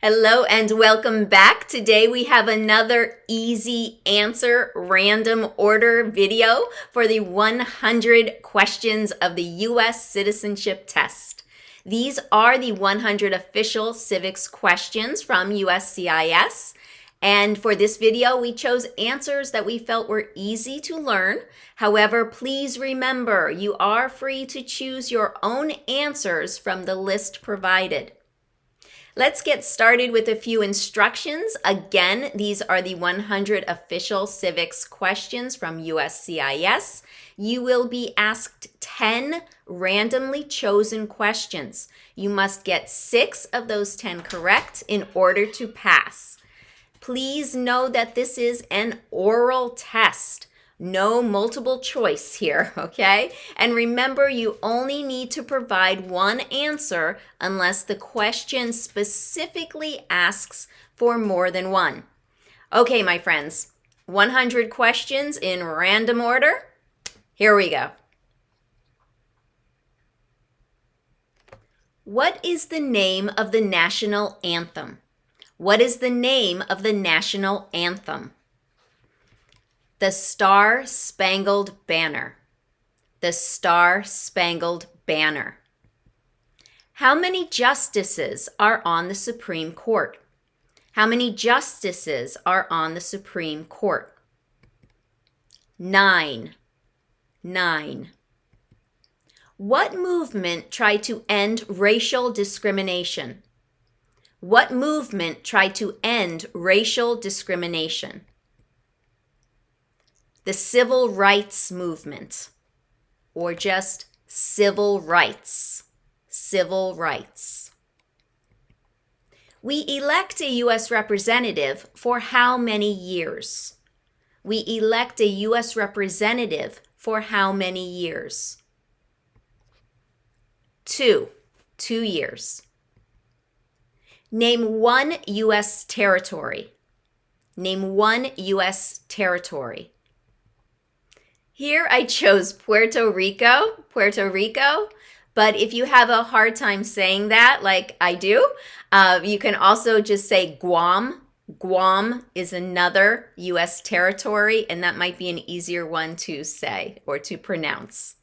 Hello and welcome back. Today we have another easy answer random order video for the 100 questions of the U.S. citizenship test. These are the 100 official civics questions from USCIS. And for this video, we chose answers that we felt were easy to learn. However, please remember you are free to choose your own answers from the list provided. Let's get started with a few instructions. Again, these are the 100 official civics questions from USCIS. You will be asked 10 randomly chosen questions. You must get six of those 10 correct in order to pass. Please know that this is an oral test. No multiple choice here, okay? And remember, you only need to provide one answer unless the question specifically asks for more than one. Okay, my friends, 100 questions in random order. Here we go. What is the name of the national anthem? What is the name of the national anthem? The Star Spangled Banner. The Star Spangled Banner. How many justices are on the Supreme Court? How many justices are on the Supreme Court? Nine. Nine. What movement tried to end racial discrimination? What movement tried to end racial discrimination? The civil rights movement, or just civil rights. Civil rights. We elect a U.S. representative for how many years? We elect a U.S. representative for how many years? Two. Two years. Name one U.S. territory. Name one U.S. territory. Here I chose Puerto Rico, Puerto Rico. But if you have a hard time saying that, like I do, uh, you can also just say Guam. Guam is another U.S. territory, and that might be an easier one to say or to pronounce.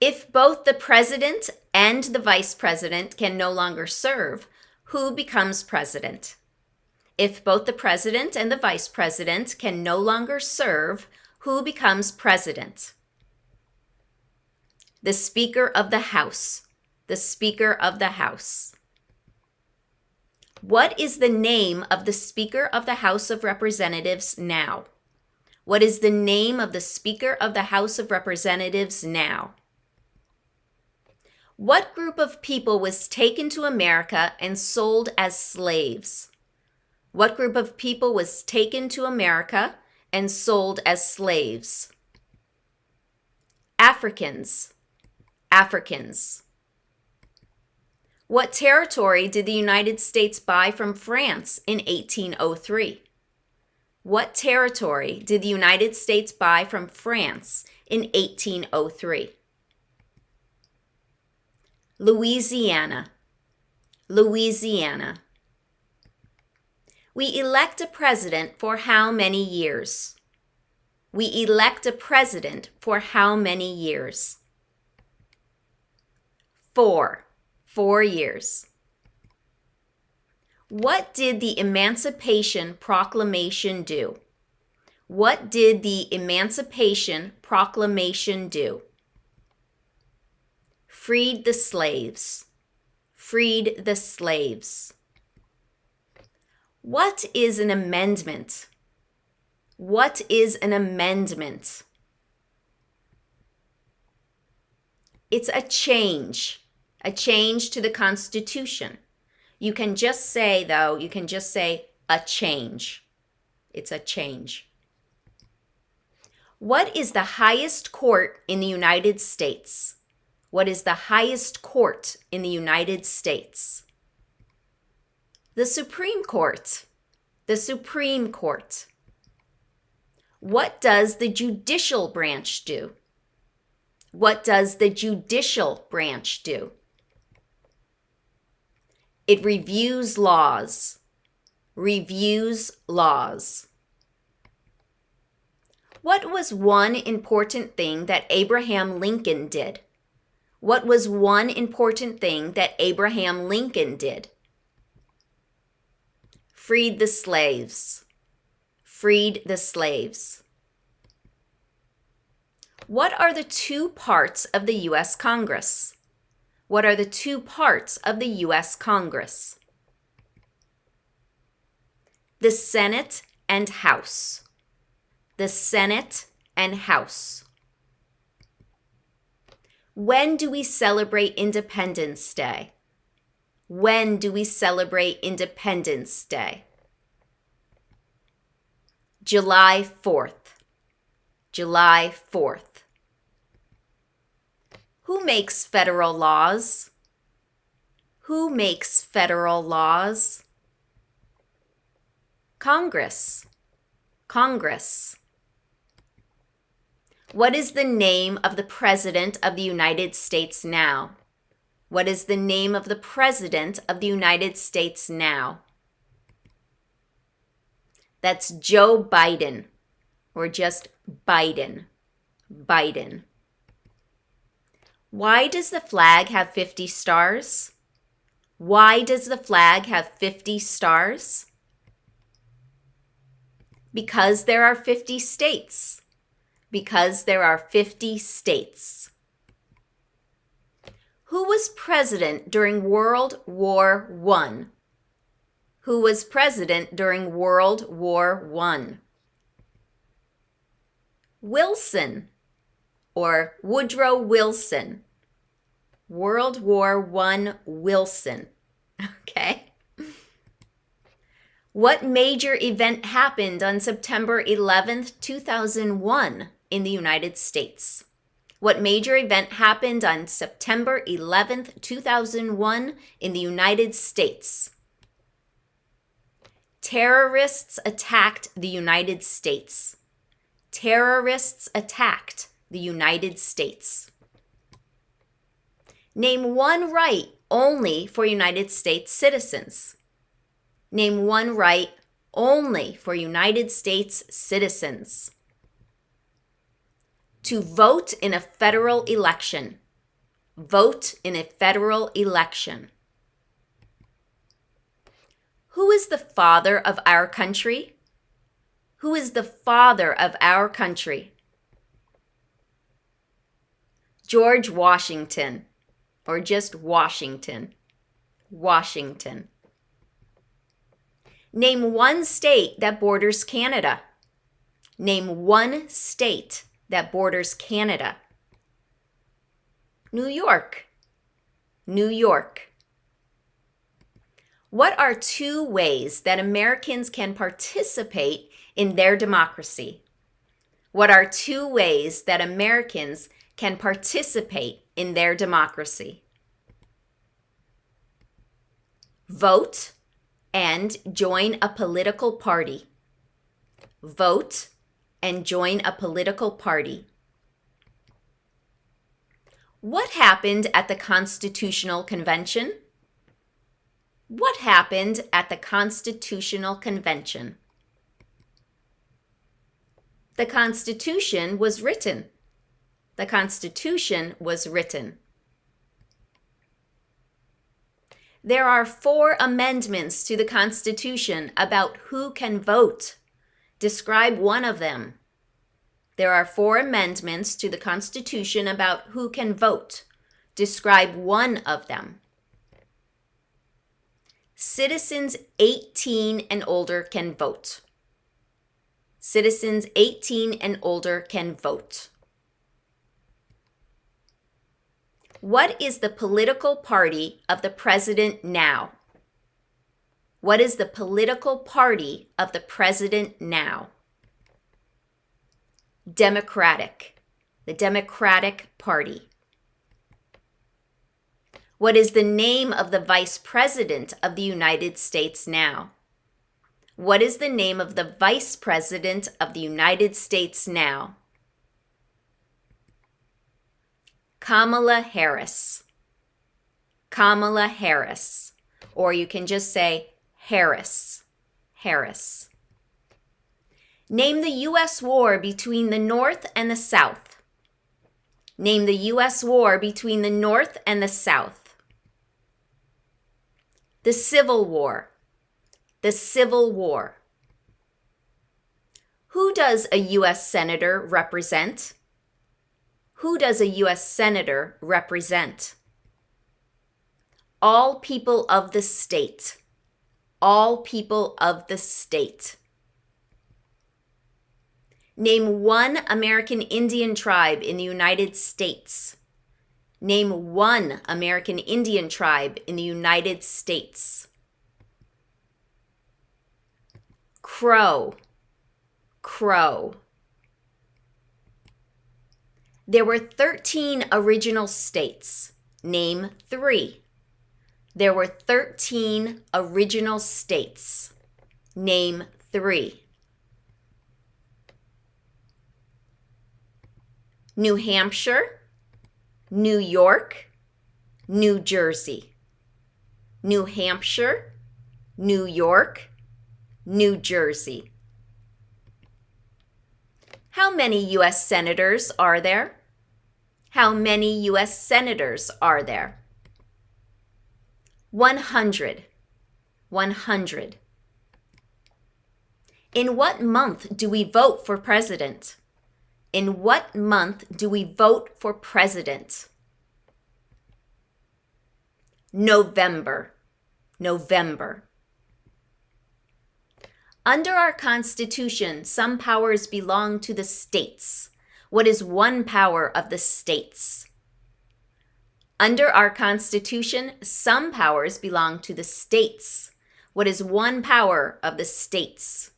If both the president and the vice president can no longer serve, who becomes president? If both the president and the vice president can no longer serve, who becomes president? The Speaker of the House. The Speaker of the House. What is the name of the Speaker of the House of Representatives now? What is the name of the Speaker of the House of Representatives now? What group of people was taken to America and sold as slaves? What group of people was taken to America and sold as slaves. Africans, Africans. What territory did the United States buy from France in 1803? What territory did the United States buy from France in 1803? Louisiana, Louisiana. We elect a president for how many years? We elect a president for how many years? Four. Four years. What did the Emancipation Proclamation do? What did the Emancipation Proclamation do? Freed the slaves. Freed the slaves. What is an amendment? What is an amendment? It's a change, a change to the Constitution. You can just say, though, you can just say a change. It's a change. What is the highest court in the United States? What is the highest court in the United States? The Supreme Court. The Supreme Court. What does the judicial branch do? What does the judicial branch do? It reviews laws. Reviews laws. What was one important thing that Abraham Lincoln did? What was one important thing that Abraham Lincoln did? Freed the slaves. Freed the slaves. What are the two parts of the U.S. Congress? What are the two parts of the U.S. Congress? The Senate and House. The Senate and House. When do we celebrate Independence Day? When do we celebrate Independence Day? July 4th. July 4th. Who makes federal laws? Who makes federal laws? Congress. Congress. What is the name of the President of the United States now? What is the name of the President of the United States now? That's Joe Biden, or just Biden. Biden. Why does the flag have 50 stars? Why does the flag have 50 stars? Because there are 50 states. Because there are 50 states. Who was president during World War I? Who was president during World War I? Wilson or Woodrow Wilson. World War I Wilson. Okay. What major event happened on September 11th, 2001 in the United States? What major event happened on September 11th, 2001 in the United States? Terrorists attacked the United States. Terrorists attacked the United States. Name one right only for United States citizens. Name one right only for United States citizens. To vote in a federal election. Vote in a federal election. Who is the father of our country? Who is the father of our country? George Washington, or just Washington. Washington. Name one state that borders Canada. Name one state that borders Canada. New York. New York. What are two ways that Americans can participate in their democracy? What are two ways that Americans can participate in their democracy. Vote and join a political party. Vote and join a political party. What happened at the Constitutional Convention? What happened at the Constitutional Convention? The Constitution was written the Constitution was written. There are four amendments to the Constitution about who can vote. Describe one of them. There are four amendments to the Constitution about who can vote. Describe one of them. Citizens 18 and older can vote. Citizens 18 and older can vote. What is the political party of the president now? What is the political party of the president now? Democratic, the Democratic Party. What is the name of the Vice President of the United States now? What is the name of the Vice President of the United States now? Kamala Harris. Kamala Harris. or you can just say Harris. Harris. Name the U.S. war between the North and the South. Name the U.S. war between the North and the South. The Civil War. The Civil War. Who does a U.S. Senator represent? Who does a U.S. Senator represent? All people of the state. All people of the state. Name one American Indian tribe in the United States. Name one American Indian tribe in the United States. Crow. Crow. There were 13 original states. Name three. There were 13 original states. Name three. New Hampshire, New York, New Jersey. New Hampshire, New York, New Jersey. How many U.S. senators are there? How many U.S. senators are there? 100. 100. In what month do we vote for president? In what month do we vote for president? November. November. Under our Constitution, some powers belong to the states. What is one power of the states? Under our Constitution, some powers belong to the states. What is one power of the states?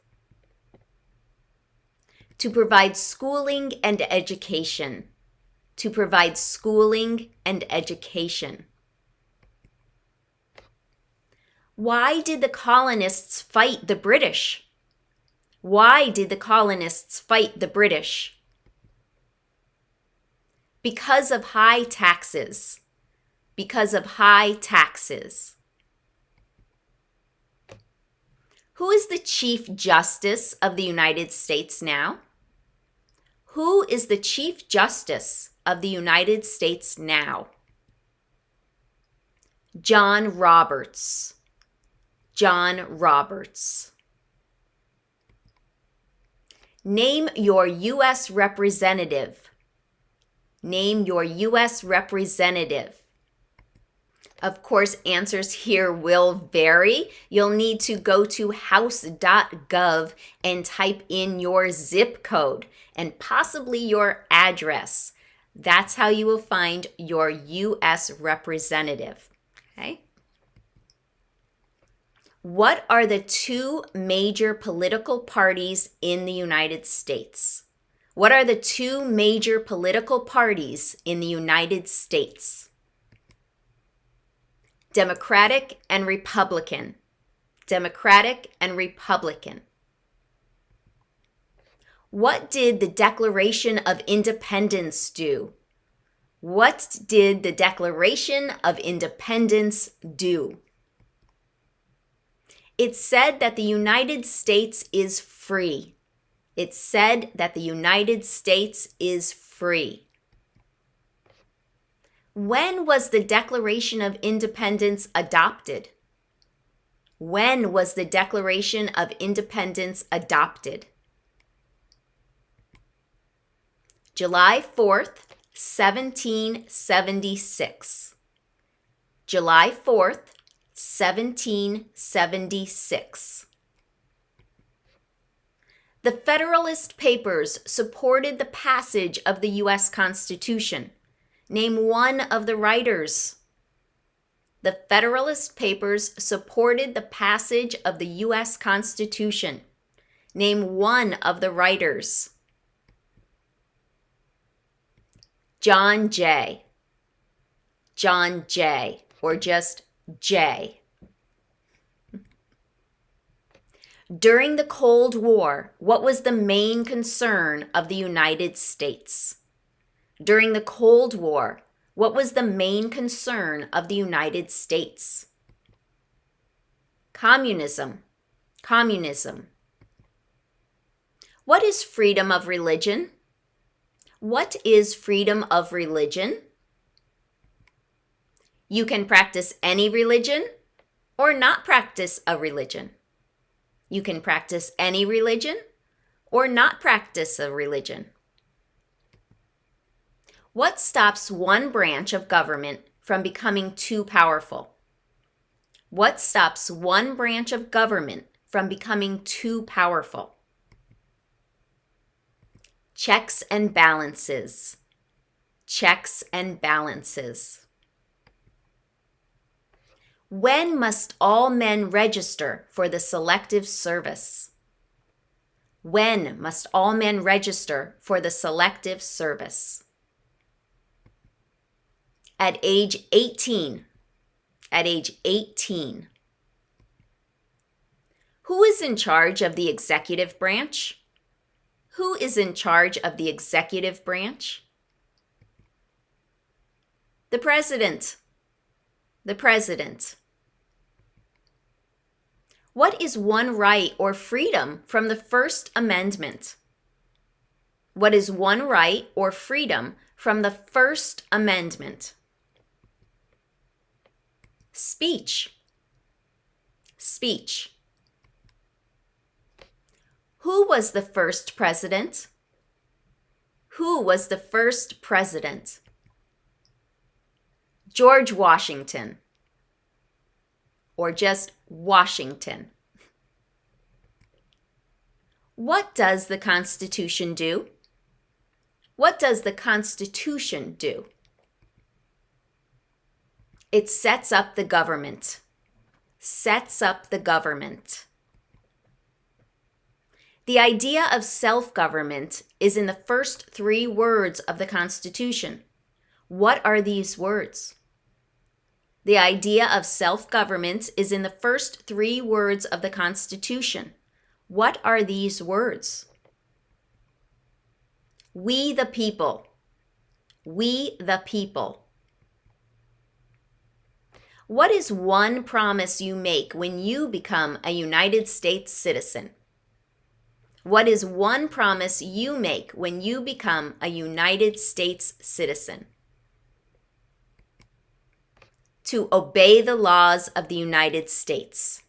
to provide schooling and education. To provide schooling and education. Why did the colonists fight the British? Why did the colonists fight the British? Because of high taxes. Because of high taxes. Who is the Chief Justice of the United States now? Who is the Chief Justice of the United States now? John Roberts. John Roberts. Name your U.S. representative. Name your U.S. representative. Of course, answers here will vary. You'll need to go to house.gov and type in your zip code and possibly your address. That's how you will find your U.S. representative. Okay. What are the two major political parties in the United States? What are the two major political parties in the United States? Democratic and Republican. Democratic and Republican. What did the Declaration of Independence do? What did the Declaration of Independence do? It said that the United States is free. It said that the United States is free. When was the Declaration of Independence adopted? When was the Declaration of Independence adopted? July 4th, 1776. July 4th, 1776. The Federalist Papers supported the passage of the U.S. Constitution. Name one of the writers. The Federalist Papers supported the passage of the U.S. Constitution. Name one of the writers. John Jay. John Jay, or just Jay. During the Cold War, what was the main concern of the United States? During the Cold War, what was the main concern of the United States? Communism. Communism. What is freedom of religion? What is freedom of religion? You can practice any religion or not practice a religion. You can practice any religion or not practice a religion. What stops one branch of government from becoming too powerful? What stops one branch of government from becoming too powerful? Checks and balances. Checks and balances. When must all men register for the Selective Service? When must all men register for the Selective Service? At age 18. At age 18. Who is in charge of the executive branch? Who is in charge of the executive branch? The president. The president. What is one right or freedom from the First Amendment? What is one right or freedom from the First Amendment? Speech. Speech. Who was the first president? Who was the first president? George Washington. Or just Washington. What does the Constitution do? What does the Constitution do? It sets up the government. Sets up the government. The idea of self government is in the first three words of the Constitution. What are these words? The idea of self government is in the first three words of the Constitution. What are these words? We the people. We the people. What is one promise you make when you become a United States citizen? What is one promise you make when you become a United States citizen? to obey the laws of the United States.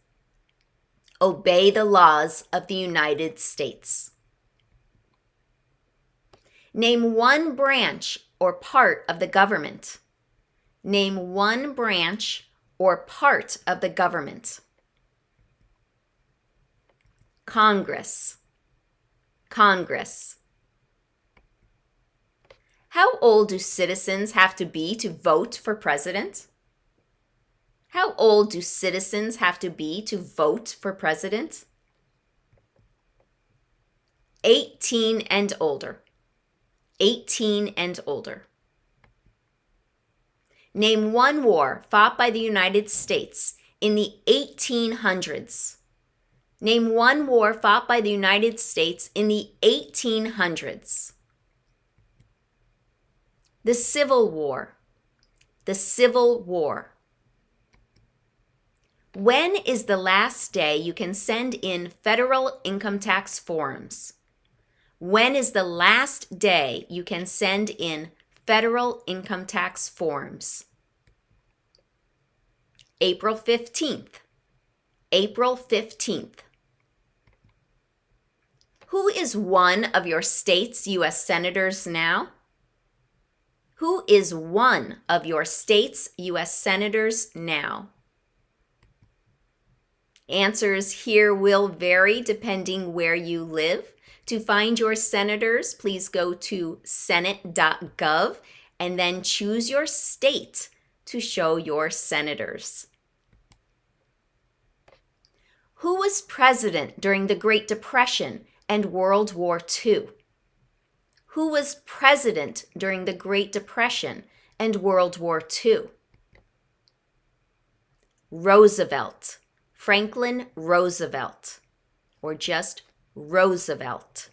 Obey the laws of the United States. Name one branch or part of the government. Name one branch or part of the government. Congress. Congress. How old do citizens have to be to vote for president? How old do citizens have to be to vote for president? 18 and older. 18 and older. Name one war fought by the United States in the 1800s. Name one war fought by the United States in the 1800s. The Civil War. The Civil War. When is the last day you can send in federal income tax forms? When is the last day you can send in federal income tax forms? April 15th. April 15th. Who is one of your state's U.S. senators now? Who is one of your state's U.S. senators now? Answers here will vary depending where you live. To find your senators, please go to senate.gov and then choose your state to show your senators. Who was president during the Great Depression and World War II? Who was president during the Great Depression and World War II? Roosevelt. Franklin Roosevelt, or just Roosevelt.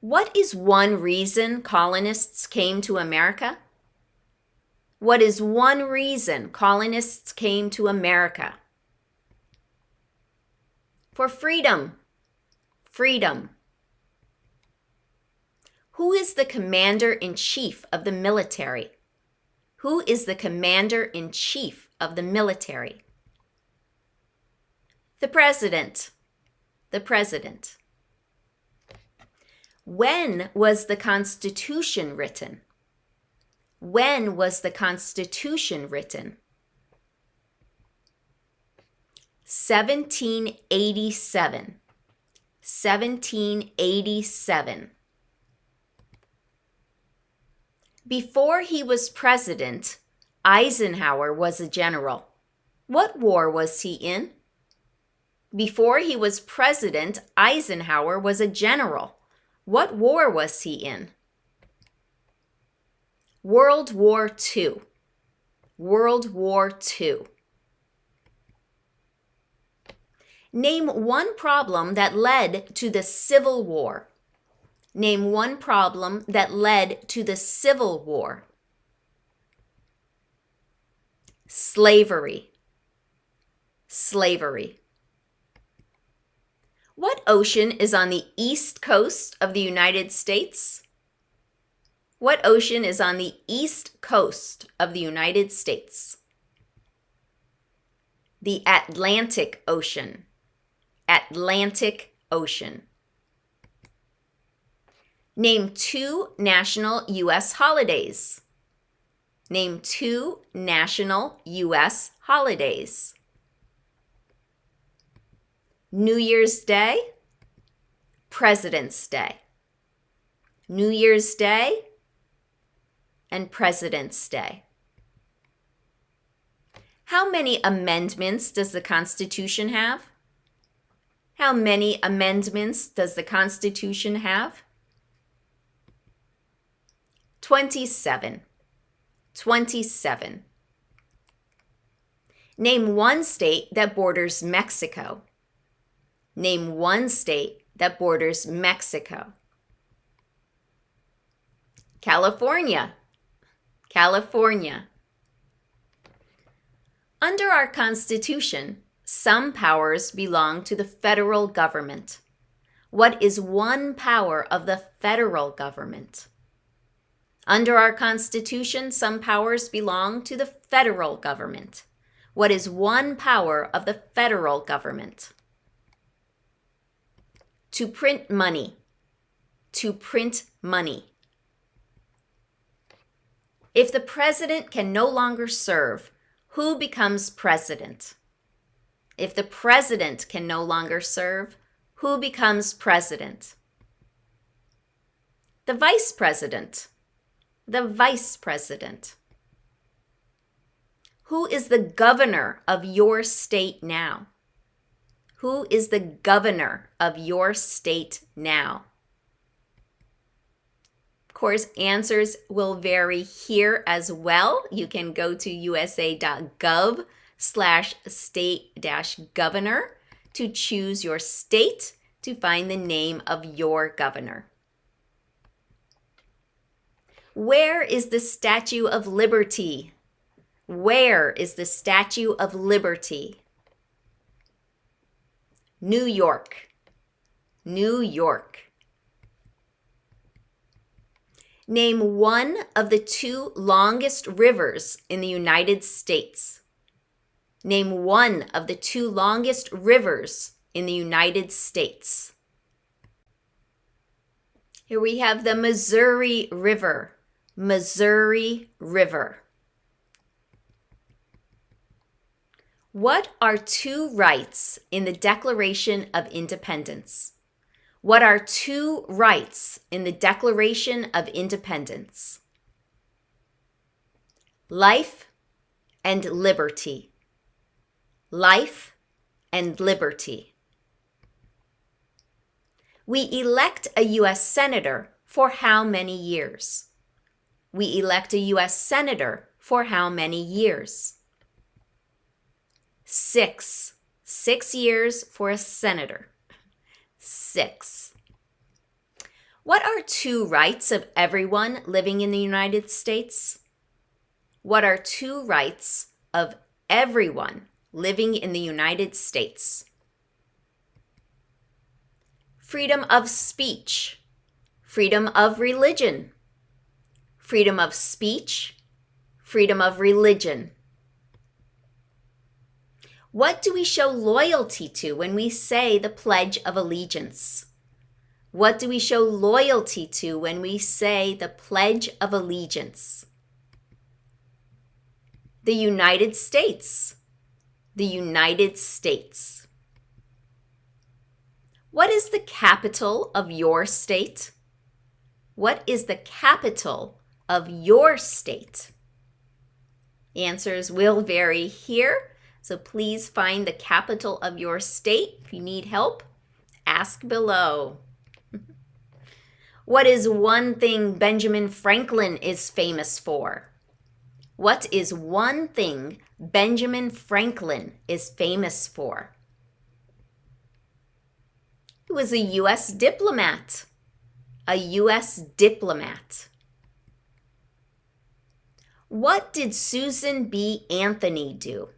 What is one reason colonists came to America? What is one reason colonists came to America? For freedom. Freedom. Who is the commander in chief of the military? Who is the commander in chief of the military? The president. The president. When was the Constitution written? When was the Constitution written? 1787. 1787. Before he was president, Eisenhower was a general. What war was he in? Before he was president, Eisenhower was a general. What war was he in? World War II. World War II. Name one problem that led to the Civil War. Name one problem that led to the Civil War. Slavery. Slavery. What ocean is on the east coast of the United States? What ocean is on the east coast of the United States? The Atlantic Ocean. Atlantic Ocean. Name two national U.S. holidays. Name two national U.S. holidays. New Year's Day, President's Day. New Year's Day and President's Day. How many amendments does the Constitution have? How many amendments does the Constitution have? 27. 27. Name one state that borders Mexico. Name one state that borders Mexico. California. California. Under our Constitution, some powers belong to the federal government. What is one power of the federal government? Under our Constitution, some powers belong to the federal government. What is one power of the federal government? To print money. To print money. If the president can no longer serve, who becomes president? If the president can no longer serve, who becomes president? The vice president. The vice president. Who is the governor of your state now? Who is the governor of your state now? Of course, answers will vary here as well. You can go to usa.gov slash state dash governor to choose your state to find the name of your governor. Where is the Statue of Liberty? Where is the Statue of Liberty? New York. New York. Name one of the two longest rivers in the United States. Name one of the two longest rivers in the United States. Here we have the Missouri River. Missouri River. What are two rights in the Declaration of Independence? What are two rights in the Declaration of Independence? Life and liberty. Life and liberty. We elect a U.S. Senator for how many years? We elect a U.S. Senator for how many years? Six. Six years for a senator. Six. What are two rights of everyone living in the United States? What are two rights of everyone living in the United States? Freedom of speech, freedom of religion, freedom of speech, freedom of religion. What do we show loyalty to when we say the Pledge of Allegiance? What do we show loyalty to when we say the Pledge of Allegiance? The United States. The United States. What is the capital of your state? What is the capital of your state? Answers will vary here, so please find the capital of your state. If you need help, ask below. What is one thing Benjamin Franklin is famous for? What is one thing Benjamin Franklin is famous for? He was a U.S. diplomat. A U.S. diplomat. What did Susan B. Anthony do?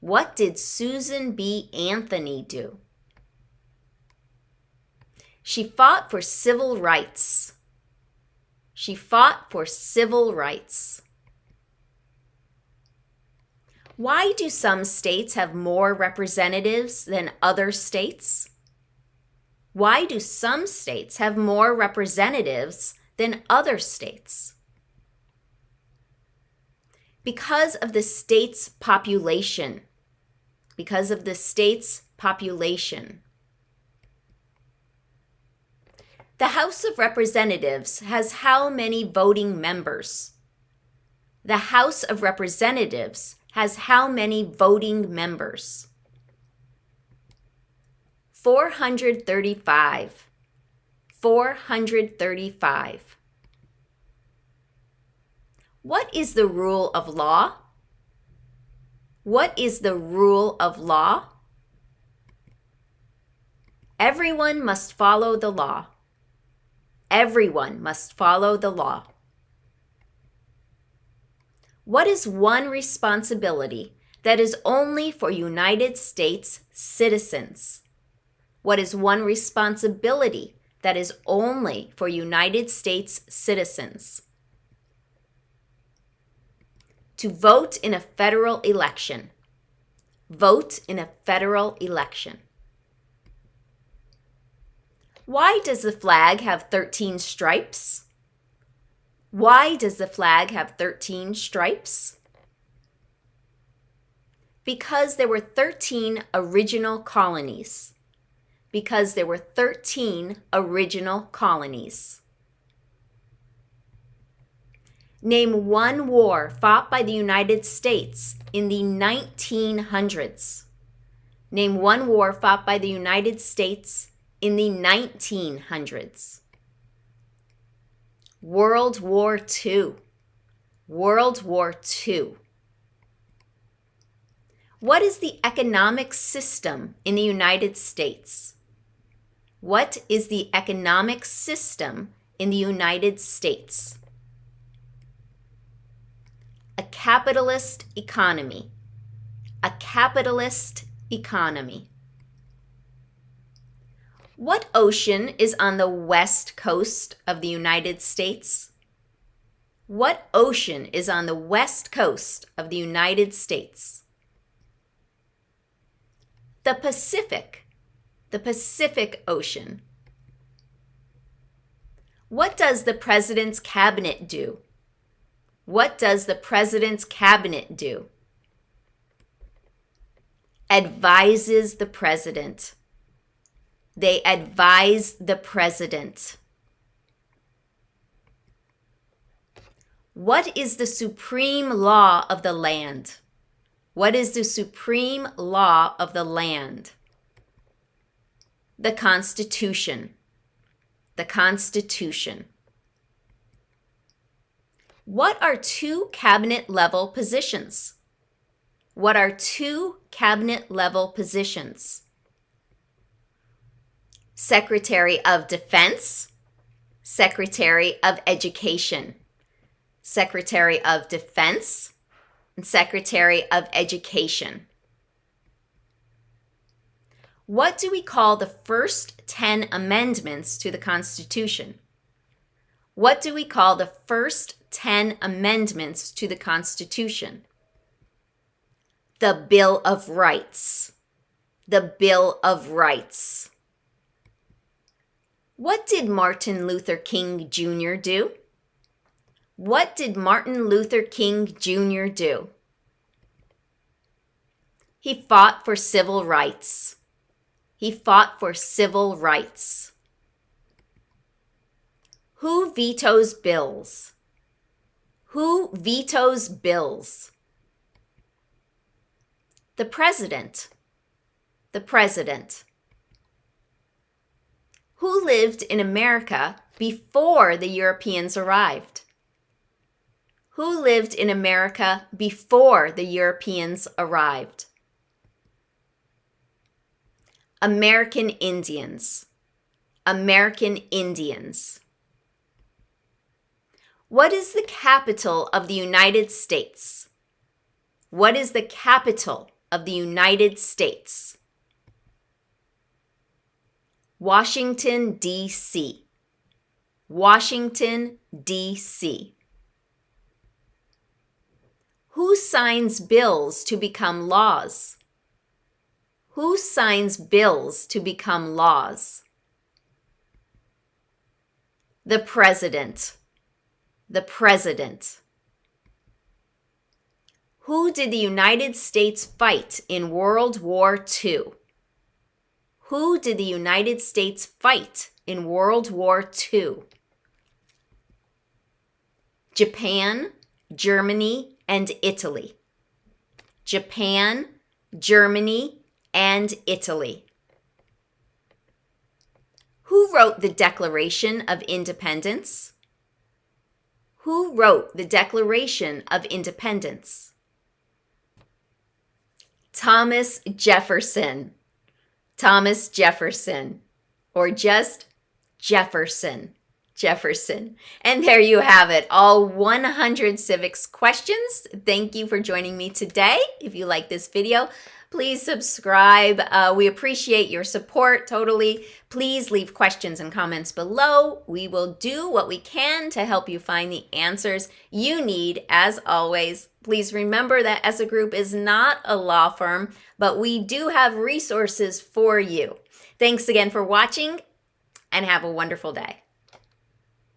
What did Susan B. Anthony do? She fought for civil rights. She fought for civil rights. Why do some states have more representatives than other states? Why do some states have more representatives than other states? Because of the state's population. Because of the state's population. The House of Representatives has how many voting members? The House of Representatives has how many voting members? 435. 435. What is the rule of law? What is the rule of law? Everyone must follow the law. Everyone must follow the law. What is one responsibility that is only for United States citizens? What is one responsibility that is only for United States citizens? To vote in a federal election. Vote in a federal election. Why does the flag have 13 stripes? Why does the flag have 13 stripes? Because there were 13 original colonies. Because there were 13 original colonies. Name one war fought by the United States in the 1900s. Name one war fought by the United States in the 1900s. World War II. World War II. What is the economic system in the United States? What is the economic system in the United States? A capitalist economy. A capitalist economy. What ocean is on the west coast of the United States? What ocean is on the west coast of the United States? The Pacific, the Pacific Ocean. What does the President's Cabinet do? What does the President's Cabinet do? Advises the President. They advise the president. What is the supreme law of the land? What is the supreme law of the land? The Constitution. The Constitution. What are two cabinet level positions? What are two cabinet level positions? Secretary of Defense, Secretary of Education. Secretary of Defense, and Secretary of Education. What do we call the first 10 amendments to the Constitution? What do we call the first 10 amendments to the Constitution? The Bill of Rights. The Bill of Rights. What did Martin Luther King Jr. do? What did Martin Luther King Jr. do? He fought for civil rights. He fought for civil rights. Who vetoes bills? Who vetoes bills? The president. The president. Who lived in America before the Europeans arrived? Who lived in America before the Europeans arrived? American Indians. American Indians. What is the capital of the United States? What is the capital of the United States? Washington, D.C. Washington, D.C. Who signs bills to become laws? Who signs bills to become laws? The President. The President. Who did the United States fight in World War II? Who did the United States fight in World War II? Japan, Germany, and Italy. Japan, Germany, and Italy. Who wrote the Declaration of Independence? Who wrote the Declaration of Independence? Thomas Jefferson. Thomas Jefferson, or just Jefferson. Jefferson. And there you have it, all 100 civics questions. Thank you for joining me today. If you like this video, Please subscribe. Uh, we appreciate your support totally. Please leave questions and comments below. We will do what we can to help you find the answers you need. As always, please remember that ESSA Group is not a law firm, but we do have resources for you. Thanks again for watching and have a wonderful day.